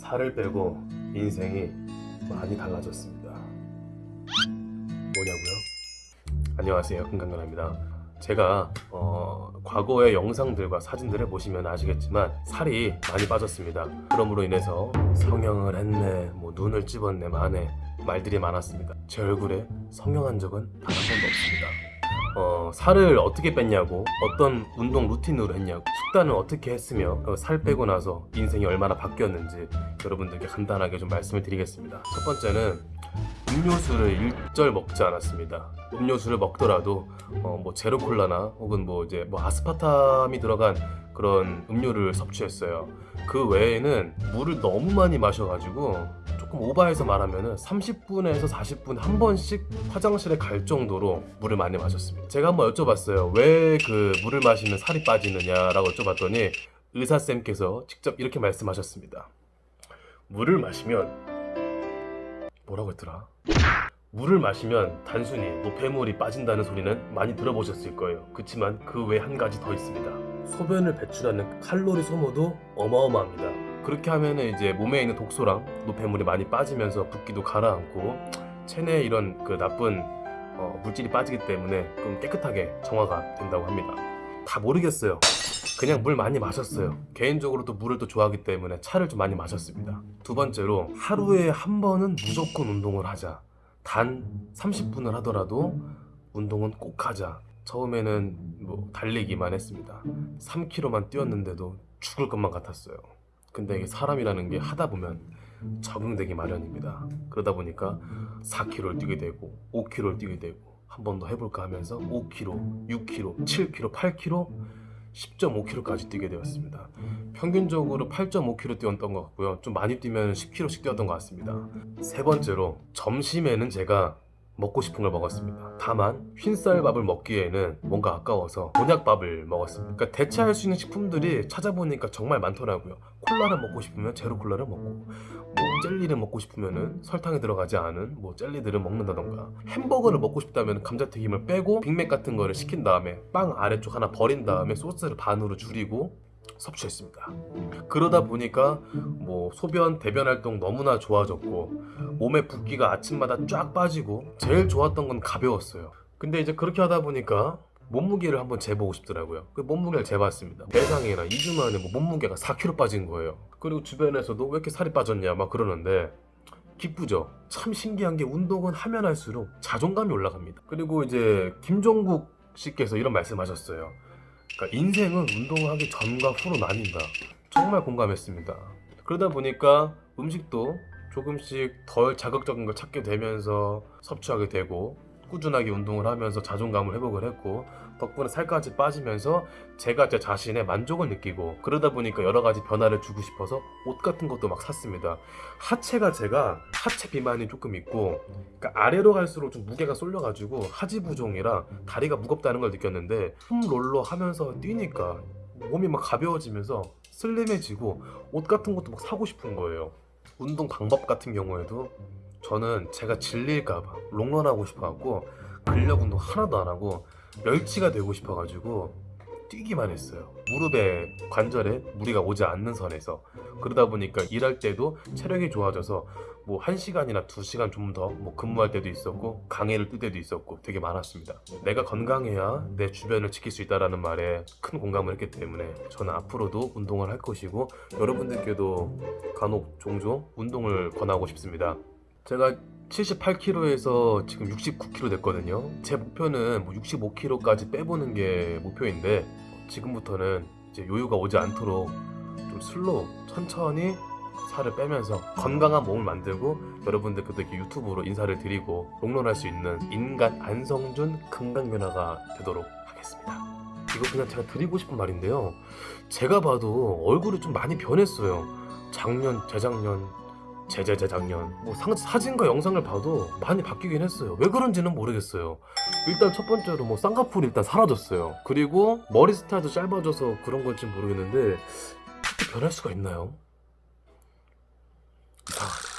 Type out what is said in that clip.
살을 빼고 인생이 많이 달라졌습니다. 뭐냐고요? 안녕하세요 금강근입니다. 제가 어, 과거의 영상들과 사진들을 보시면 아시겠지만 살이 많이 빠졌습니다. 그럼으로 인해서 성형을 했네, 뭐 눈을 찝었네, 마네 말들이 많았습니다. 제 얼굴에 성형한 적은 단 한 번도 없습니다. 어, 살을 어떻게 뺐냐고 어떤 운동 루틴으로 했냐고 식단을 어떻게 했으며 그살 빼고 나서 인생이 얼마나 바뀌었는지 여러분들께 간단하게 좀 말씀을 드리겠습니다. 첫 번째는 음료수를 일절 먹지 않았습니다. 음료수를 먹더라도 어, 뭐 제로 콜라나 혹은 뭐 이제 뭐 아스파탐이 들어간 그런 음료를 섭취했어요. 그 외에는 물을 너무 많이 마셔가지고 조금 오버해서 말하면은 30분에서 40분 한 번씩 화장실에 갈 정도로 물을 많이 마셨습니다. 제가 한번 여쭤봤어요. 왜 그 물을 마시면 살이 빠지느냐 라고 여쭤봤더니 의사쌤께서 직접 이렇게 말씀하셨습니다. 물을 마시면 뭐라고 했더라? 물을 마시면 단순히 노폐물이 빠진다는 소리는 많이 들어보셨을 거예요. 그렇지만 그 외 한 가지 더 있습니다. 소변을 배출하는 칼로리 소모도 어마어마합니다. 그렇게 하면은 이제 몸에 있는 독소랑 노폐물이 많이 빠지면서 붓기도 가라앉고 체내에 이런 그 나쁜 어, 물질이 빠지기 때문에 좀 깨끗하게 정화가 된다고 합니다. 다 모르겠어요. 그냥 물 많이 마셨어요. 개인적으로 도 물을 또 좋아하기 때문에 차를 좀 많이 마셨습니다. 두 번째로 하루에 한 번은 무조건 운동을 하자. 단 30분을 하더라도 운동은 꼭 하자. 처음에는 뭐 달리기만 했습니다. 3km만 뛰었는데도 죽을 것만 같았어요. 근데 이게 사람이라는 게 하다 보면 적응되기 마련입니다. 그러다 보니까 4km를 뛰게 되고 5km를 뛰게 되고 한 번 더 해볼까 하면서 5km, 6km, 7km, 8km, 10.5km까지 뛰게 되었습니다. 평균적으로 8.5km 뛰었던 것 같고요. 좀 많이 뛰면 10km씩 뛰었던 것 같습니다. 세 번째로 점심에는 제가 먹고 싶은 걸 먹었습니다. 다만 흰쌀밥을 먹기에는 뭔가 아까워서 곤약밥을 먹었습니다. 그러니까 대체할 수 있는 식품들이 찾아보니까 정말 많더라고요. 콜라를 먹고 싶으면 제로 콜라를 먹고 뭐 젤리를 먹고 싶으면은 설탕이 들어가지 않은 뭐 젤리들을 먹는다던가 햄버거를 먹고 싶다면 감자튀김을 빼고 빅맥 같은 거를 시킨 다음에 빵 아래쪽 하나 버린 다음에 소스를 반으로 줄이고 섭취했습니다. 그러다 보니까 뭐 소변, 대변 활동 너무나 좋아졌고 몸에 붓기가 아침마다 쫙 빠지고 제일 좋았던 건 가벼웠어요. 근데 이제 그렇게 하다 보니까 몸무게를 한번 재보고 싶더라고요. 그 몸무게를 재봤습니다. 대상이나 2주 만에 뭐 몸무게가 4kg 빠진 거예요. 그리고 주변에서도 왜 이렇게 살이 빠졌냐 막 그러는데 기쁘죠. 참 신기한 게 운동은 하면 할수록 자존감이 올라갑니다. 그리고 이제 김종국 씨께서 이런 말씀하셨어요. 그러니까 인생은 운동하기 전과 후로 나뉜다. 정말 공감했습니다. 그러다 보니까 음식도 조금씩 덜 자극적인 걸 찾게 되면서 섭취하게 되고 꾸준하게 운동을 하면서 자존감을 회복을 했고 덕분에 살까지 빠지면서 제가 제 자신의 만족을 느끼고 그러다 보니까 여러 가지 변화를 주고 싶어서 옷 같은 것도 막 샀습니다. 하체가 제가 하체 비만이 조금 있고 그러니까 아래로 갈수록 좀 무게가 쏠려가지고 하지 부종이라 다리가 무겁다는 걸 느꼈는데 홈롤러 하면서 뛰니까 몸이 막 가벼워지면서 슬림해지고 옷 같은 것도 막 사고 싶은 거예요. 운동 방법 같은 경우에도 저는 제가 질릴까봐 롱런하고 싶어갖고 근력 운동 하나도 안 하고 멸치가 되고 싶어가지고 뛰기만 했어요. 무릎에 관절에 무리가 오지 않는 선에서 그러다 보니까 일할 때도 체력이 좋아져서 뭐 1시간이나 2시간 좀 더 뭐 근무할 때도 있었고 강의를 뜰 때도 있었고 되게 많았습니다. 내가 건강해야 내 주변을 지킬 수 있다라는 말에 큰 공감을 했기 때문에 저는 앞으로도 운동을 할 것이고 여러분들께도 간혹 종종 운동을 권하고 싶습니다. 제가 78kg에서 지금 69kg 됐거든요. 제 목표는 뭐 65kg까지 빼보는 게 목표인데 지금부터는 이제 요요가 오지 않도록 좀 slow 천천히 살을 빼면서 건강한 몸을 만들고 여러분들께도 이렇게 유튜브로 인사를 드리고 롱런할 수 있는 인간 안성준 금강변화가 되도록 하겠습니다. 이거 그냥 제가 드리고 싶은 말인데요. 제가 봐도 얼굴이 좀 많이 변했어요. 작년, 재작년, 재재재작년. 뭐 상, 사진과 영상을 봐도 많이 바뀌긴 했어요. 왜 그런지는 모르겠어요. 일단 첫 번째로 뭐 쌍꺼풀이 일단 사라졌어요. 그리고 머리 스타일도 짧아져서 그런 건지 모르겠는데 변할 수가 있나요? 이상하다